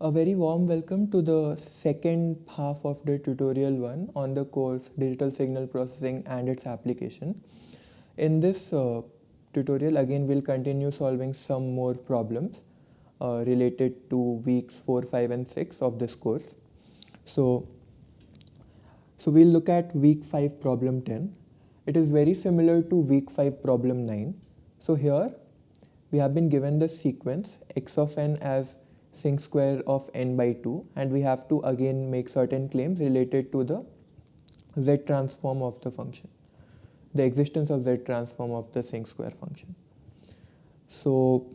A very warm welcome to the second half of the tutorial one on the course Digital Signal Processing and its application. In this uh, tutorial again we'll continue solving some more problems uh, related to weeks 4, 5 and 6 of this course. So, so we'll look at week 5 problem 10. It is very similar to week 5 problem 9. So here we have been given the sequence x of n as sinc square of n by 2 and we have to again make certain claims related to the z transform of the function, the existence of z transform of the sinc square function. So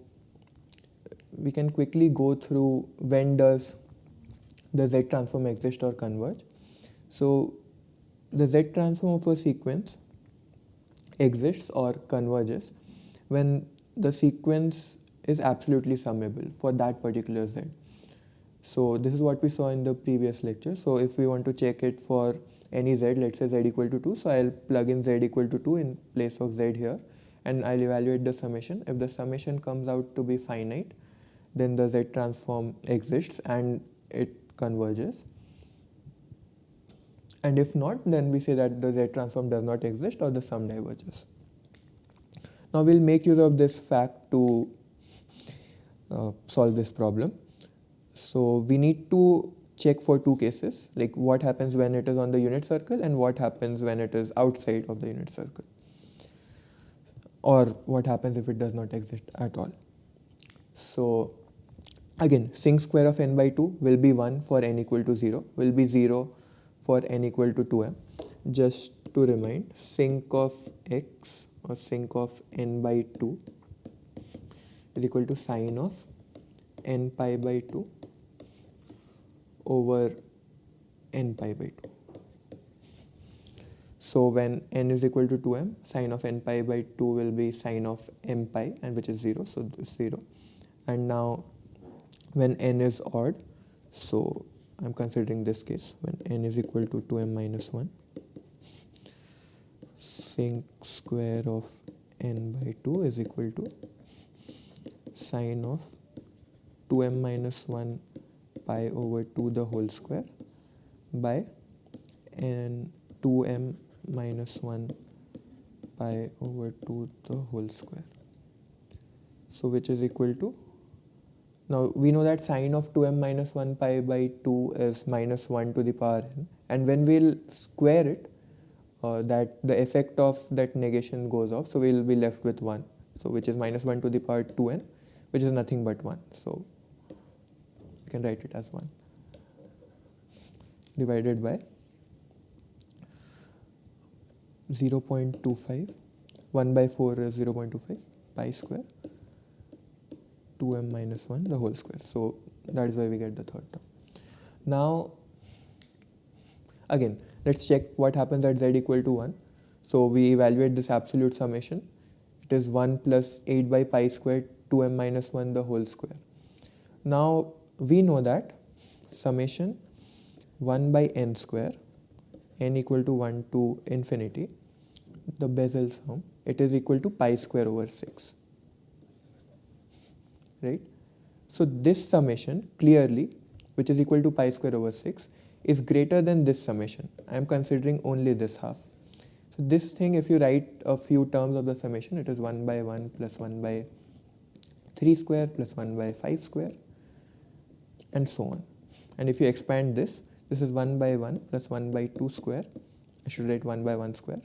we can quickly go through when does the z transform exist or converge. So the z transform of a sequence exists or converges when the sequence is absolutely summable for that particular z. So this is what we saw in the previous lecture. So if we want to check it for any z, let's say z equal to 2, so I'll plug in z equal to 2 in place of z here and I'll evaluate the summation. If the summation comes out to be finite, then the z transform exists and it converges. And if not, then we say that the z transform does not exist or the sum diverges. Now we'll make use of this fact to Uh, solve this problem. So we need to check for two cases, like what happens when it is on the unit circle and what happens when it is outside of the unit circle. Or what happens if it does not exist at all. So again, sinc square of n by 2 will be 1 for n equal to 0, will be 0 for n equal to 2m. Just to remind, sinc of x or sinc of n by 2 is equal to sine of n pi by 2 over n pi by 2. So when n is equal to 2m, sine of n pi by 2 will be sine of m pi and which is 0, so this 0. And now when n is odd, so I'm considering this case when n is equal to 2m minus 1 sinc square of n by 2 is equal to sine of 2m minus 1 pi over 2 the whole square by n 2m minus 1 pi over 2 the whole square. So which is equal to, now we know that sine of 2m minus 1 pi by 2 is minus 1 to the power n and when we'll square it uh, that the effect of that negation goes off. So we'll be left with 1. So which is minus 1 to the power 2n, which is nothing but 1. So you can write it as 1 divided by 0 0.25. 1 by 4 is 0 0.25 pi square 2m minus 1 the whole square. So that is why we get the third term. Now again Let's check what happens at z equal to 1. So we evaluate this absolute summation. It is 1 plus 8 by pi squared 2m minus 1 the whole square. Now we know that summation 1 by n square n equal to 1 to infinity the Basel sum it is equal to pi square over 6 right so this summation clearly which is equal to pi square over 6 is greater than this summation. I am considering only this half. So this thing, if you write a few terms of the summation, it is 1 by 1 plus 1 by 3 square plus 1 by 5 square and so on. And if you expand this, this is 1 by 1 plus 1 by 2 square. I should write 1 by 1 square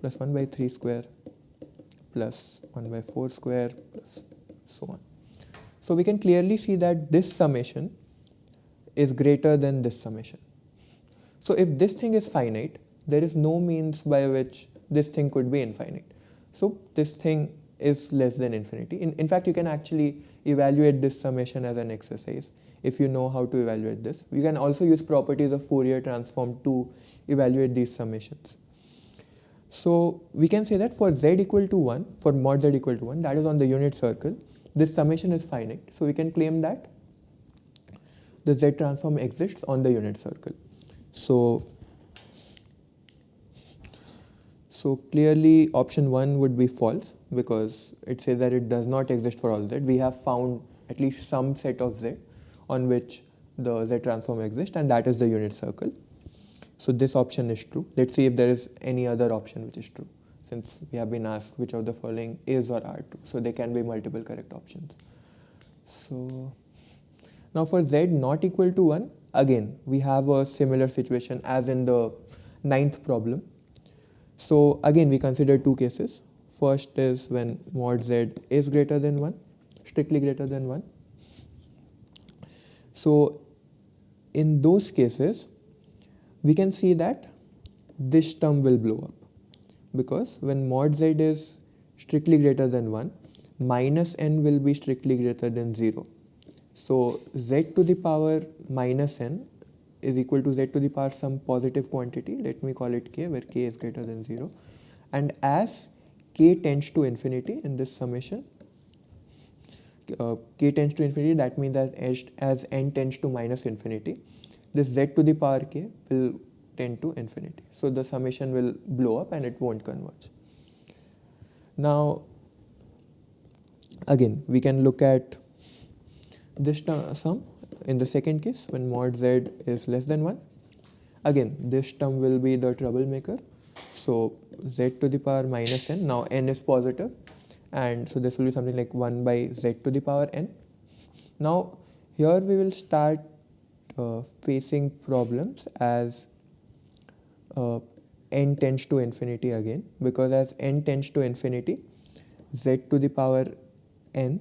plus 1 by 3 square plus 1 by 4 square plus so on. So we can clearly see that this summation is greater than this summation. So if this thing is finite, there is no means by which this thing could be infinite. So this thing is less than infinity. In, in fact, you can actually evaluate this summation as an exercise if you know how to evaluate this. You can also use properties of Fourier transform to evaluate these summations. So we can say that for z equal to 1, for mod z equal to 1, that is on the unit circle, this summation is finite. So we can claim that the Z transform exists on the unit circle. So, so clearly option 1 would be false because it says that it does not exist for all Z. We have found at least some set of Z on which the Z transform exists and that is the unit circle. So this option is true. Let's see if there is any other option which is true since we have been asked which of the following is or are true. So there can be multiple correct options. So now for Z not equal to 1, again we have a similar situation as in the ninth problem. So again we consider two cases. First is when mod Z is greater than 1, strictly greater than 1. So in those cases, we can see that this term will blow up because when mod z is strictly greater than 1, minus n will be strictly greater than 0. So z to the power minus n is equal to z to the power some positive quantity, let me call it k, where k is greater than 0. And as k tends to infinity in this summation, uh, k tends to infinity, that means as, as n tends to minus infinity, this z to the power k will tend to infinity. So the summation will blow up and it won't converge. Now, again, we can look at this sum in the second case when mod z is less than 1. Again, this term will be the troublemaker. So z to the power minus n, now n is positive and so this will be something like 1 by z to the power n. Now here we will start uh, facing problems as uh, n tends to infinity again because as n tends to infinity z to the power n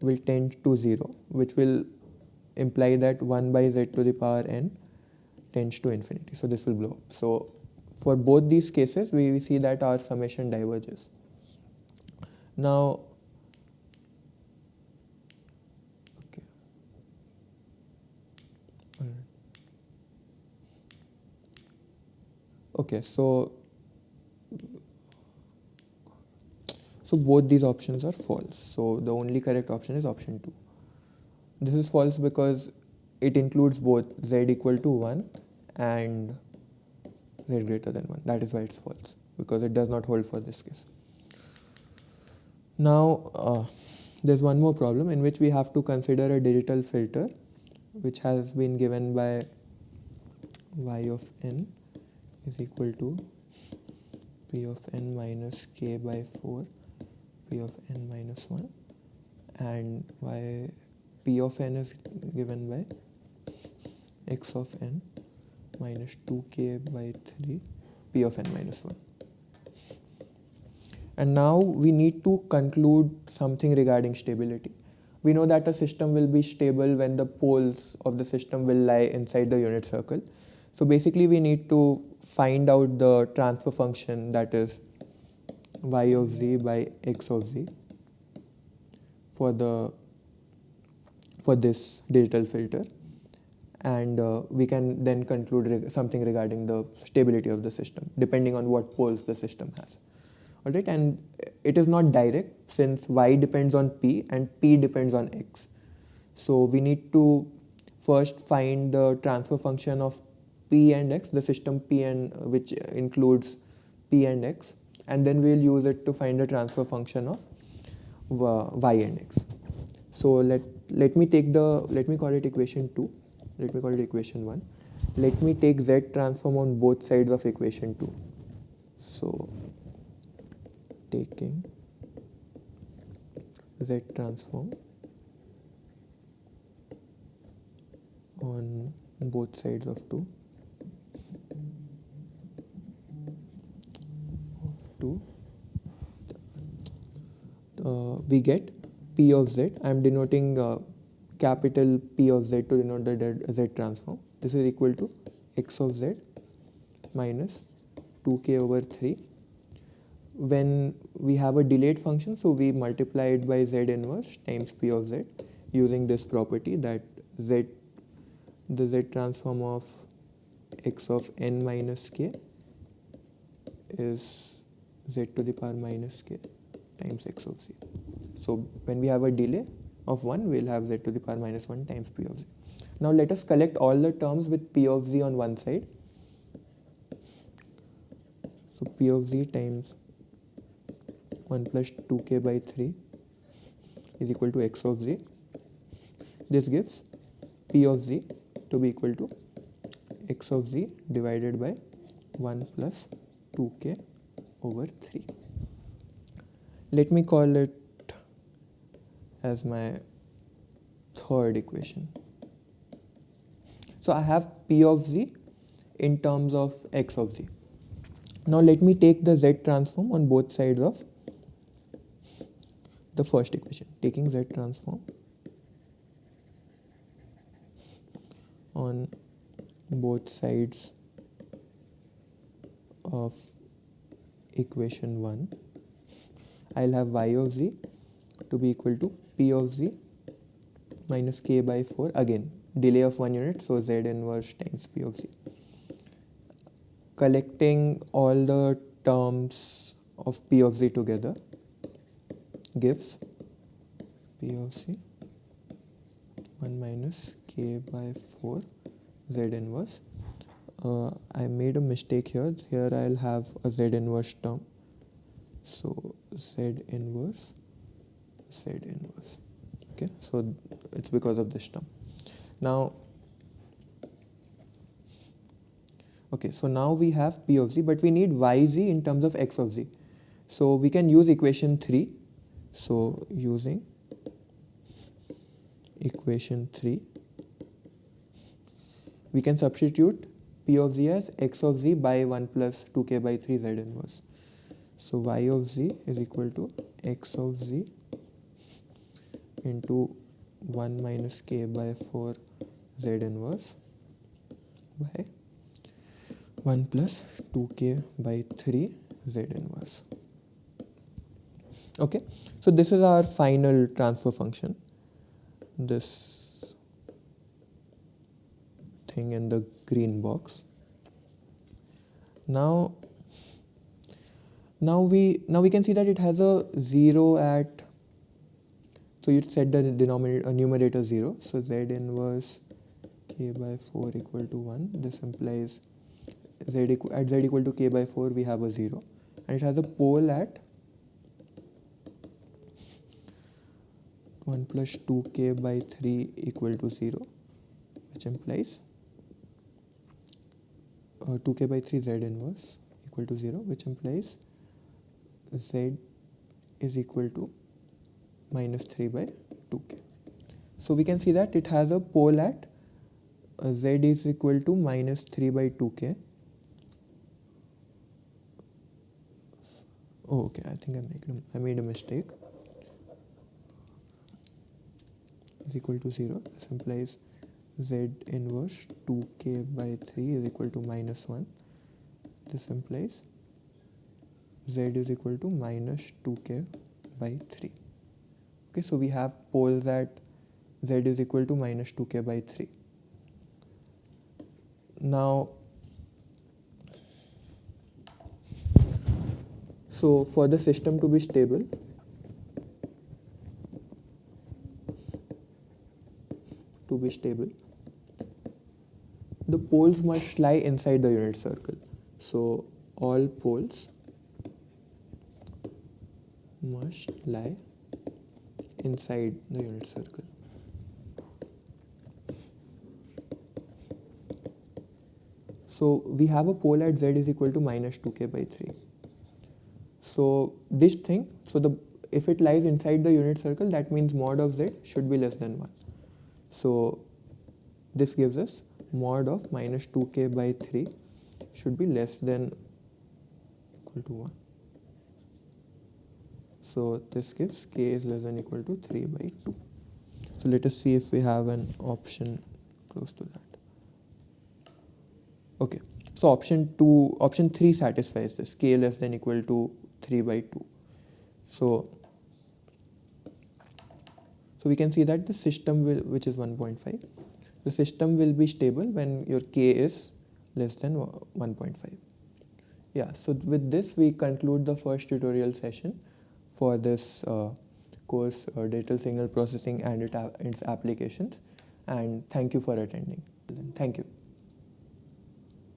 will tend to 0 which will imply that 1 by z to the power n tends to infinity so this will blow up so for both these cases we see that our summation diverges now, okay. Okay, so so both these options are false. So the only correct option is option 2. This is false because it includes both z equal to 1 and z greater than 1. That is why it's false because it does not hold for this case. Now, uh, there's one more problem in which we have to consider a digital filter which has been given by y of n is equal to p of n minus k by 4 p of n minus 1 and y p of n is given by x of n minus 2k by 3 p of n minus 1 and now we need to conclude something regarding stability. We know that a system will be stable when the poles of the system will lie inside the unit circle. So basically we need to find out the transfer function that is y of z by x of z for the for this digital filter. And uh, we can then conclude reg something regarding the stability of the system depending on what poles the system has. Alright and it is not direct since y depends on p and p depends on x. So we need to first find the transfer function of p and x the system p and which includes p and x and then we'll use it to find the transfer function of y and x. So let let me take the let me call it equation 2 let me call it equation 1 let me take z transform on both sides of equation 2 so taking Z transform on both sides of 2 of 2 uh, we get P of Z. I am denoting uh, capital P of Z to denote the Z transform. This is equal to x of Z minus 2k over 3 when we have a delayed function so we multiply it by z inverse times p of z using this property that z the z transform of x of n minus k is z to the power minus k times x of z. So when we have a delay of 1 we'll have z to the power minus 1 times p of z. Now let us collect all the terms with p of z on one side. So p of z times 1 plus 2k by 3 is equal to x of z. This gives p of z to be equal to x of z divided by 1 plus 2k over 3. Let me call it as my third equation. So I have p of z in terms of x of z. Now let me take the z transform on both sides of the first equation. Taking z transform on both sides of equation 1 I'll have y of z to be equal to p of z minus k by 4 again delay of 1 unit so z inverse times p of z collecting all the terms of p of z together gives p of z 1 minus k by 4 z inverse. Uh, I made a mistake here. Here I'll have a z inverse term. So z inverse z inverse okay? So it's because of this term now okay so now we have p of z but we need yz in terms of x of z so we can use equation 3 so using equation 3 we can substitute p of z as x of z by 1 plus 2k by 3 z inverse. So y of z is equal to x of z into 1 minus k by 4 z inverse by 1 plus 2k by 3 z inverse. Okay, so this is our final transfer function. This thing in the green box now now we now we can see that it has a 0 at so you set the denominator uh, numerator 0 so z inverse k by 4 equal to 1 this implies z at z equal to k by 4 we have a 0 and it has a pole at 1 plus 2k by 3 equal to 0 which implies uh, 2k by 3 z inverse equal to 0 which implies z is equal to minus 3 by 2k. So we can see that it has a pole at uh, z is equal to minus 3 by 2k. Oh, okay, I think I made I made a mistake. Is equal to 0. This implies z inverse 2k by 3 is equal to minus 1 this implies z is equal to minus 2k by 3 okay so we have poles at z is equal to minus 2k by 3 now so for the system to be stable to be stable the poles must lie inside the unit circle. So all poles must lie inside the unit circle. So we have a pole at z is equal to minus 2k by 3. So this thing, so the if it lies inside the unit circle, that means mod of z should be less than 1. So this gives us mod of minus 2k by 3 should be less than equal to 1. So this gives k is less than equal to 3 by 2. So let us see if we have an option close to that. Okay, so option 2, option 3 satisfies this k less than equal to 3 by 2. So, so we can see that the system will, which is 1.5 the system will be stable when your k is less than 1.5 yeah so with this we conclude the first tutorial session for this uh, course uh, digital signal processing and it, its applications. And thank you for attending. Thank you